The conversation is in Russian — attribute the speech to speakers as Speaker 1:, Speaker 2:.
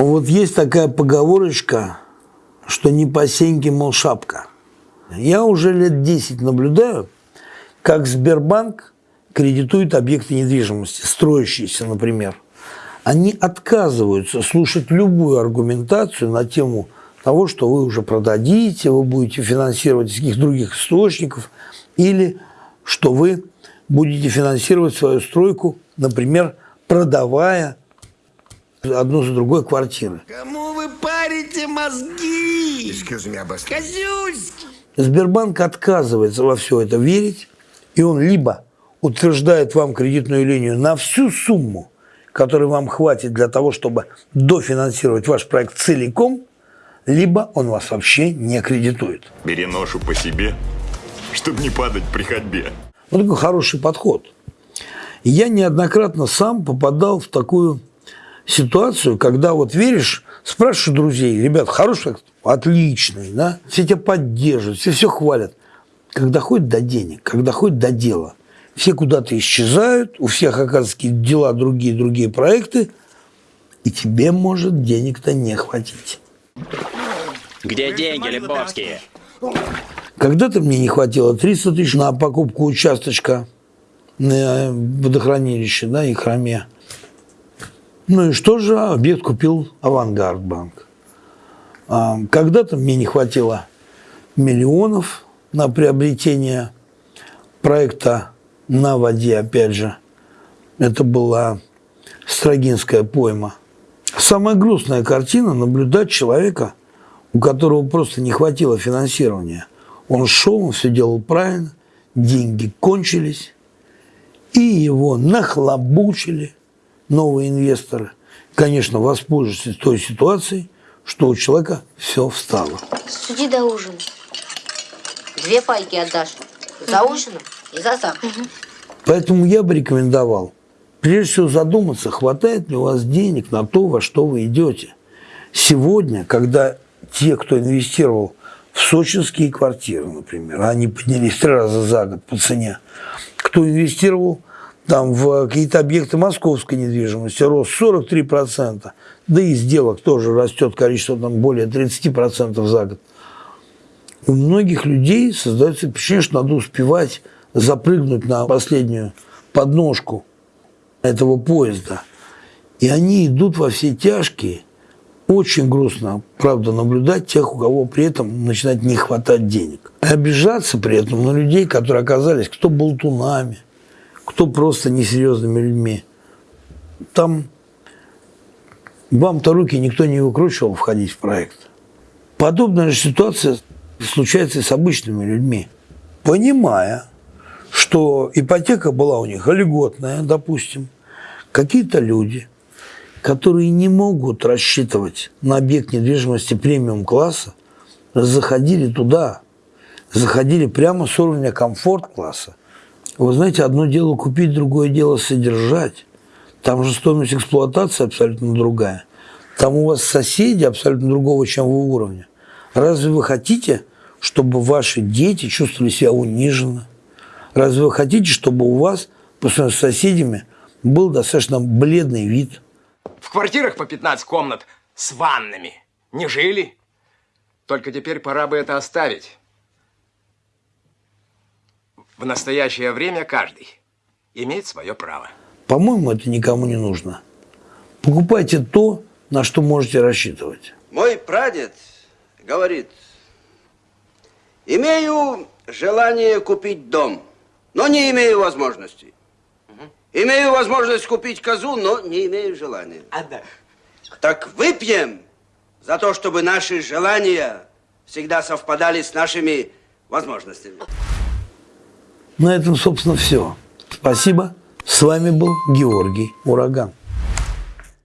Speaker 1: Вот есть такая поговорочка, что не по сеньке, мол, шапка. Я уже лет 10 наблюдаю, как Сбербанк кредитует объекты недвижимости, строящиеся, например. Они отказываются слушать любую аргументацию на тему того, что вы уже продадите, вы будете финансировать из каких-то других источников, или что вы будете финансировать свою стройку, например, продавая одну за другой квартиры.
Speaker 2: Кому вы парите мозги? Козюськи!
Speaker 1: Сбербанк отказывается во все это верить, и он либо утверждает вам кредитную линию на всю сумму, которой вам хватит для того, чтобы дофинансировать ваш проект целиком, либо он вас вообще не кредитует.
Speaker 3: Бери ношу по себе, чтобы не падать при ходьбе.
Speaker 1: Вот такой хороший подход. Я неоднократно сам попадал в такую ситуацию, когда вот веришь, спрашиваешь друзей, ребят, хороший, отличный, да, все тебя поддерживают, все все хвалят. Когда ходит до денег, когда ходит до дела, все куда-то исчезают, у всех, оказывается, дела другие, другие проекты, и тебе может денег-то не хватить.
Speaker 4: Где деньги, Лебовские?
Speaker 1: Когда-то мне не хватило 300 тысяч на покупку участочка на водохранилище, да, и храме. Ну и что же, объект купил Авангард банк. А, когда-то мне не хватило миллионов на приобретение проекта на воде, опять же. Это была Строгинская пойма. Самая грустная картина – наблюдать человека, у которого просто не хватило финансирования. Он шел, он все делал правильно, деньги кончились, и его нахлобучили – новые инвесторы, конечно, воспользуются той ситуацией, что у человека все встало.
Speaker 5: Суди до ужина. Две пайки отдашь. За ужином и за завтраком.
Speaker 1: Поэтому я бы рекомендовал, прежде всего задуматься, хватает ли у вас денег на то, во что вы идете. Сегодня, когда те, кто инвестировал в сочинские квартиры, например, они поднялись три раза за год по цене, кто инвестировал там в какие-то объекты московской недвижимости рост 43%, да и сделок тоже растет количество там более 30% за год. У многих людей создается впечатление, что надо успевать запрыгнуть на последнюю подножку этого поезда. И они идут во все тяжкие. Очень грустно, правда, наблюдать тех, у кого при этом начинает не хватать денег. И обижаться при этом на людей, которые оказались кто болтунами – кто просто несерьезными людьми. Там вам-то руки никто не выкручивал входить в проект. Подобная же ситуация случается и с обычными людьми. Понимая, что ипотека была у них льготная, допустим, какие-то люди, которые не могут рассчитывать на объект недвижимости премиум-класса, заходили туда, заходили прямо с уровня комфорт-класса вы знаете, одно дело купить, другое дело содержать. Там же стоимость эксплуатации абсолютно другая. Там у вас соседи абсолютно другого, чем вы уровня. Разве вы хотите, чтобы ваши дети чувствовали себя униженно? Разве вы хотите, чтобы у вас, по сравнению с соседями, был достаточно бледный вид?
Speaker 6: В квартирах по 15 комнат с ваннами не жили. Только теперь пора бы это оставить. В настоящее время каждый имеет свое право.
Speaker 1: По-моему, это никому не нужно. Покупайте то, на что можете рассчитывать.
Speaker 7: Мой прадед говорит, имею желание купить дом, но не имею возможности. Имею возможность купить козу, но не имею желания.
Speaker 2: А да.
Speaker 7: Так выпьем за то, чтобы наши желания всегда совпадали с нашими возможностями.
Speaker 1: На этом, собственно, все. Спасибо. С вами был Георгий Ураган.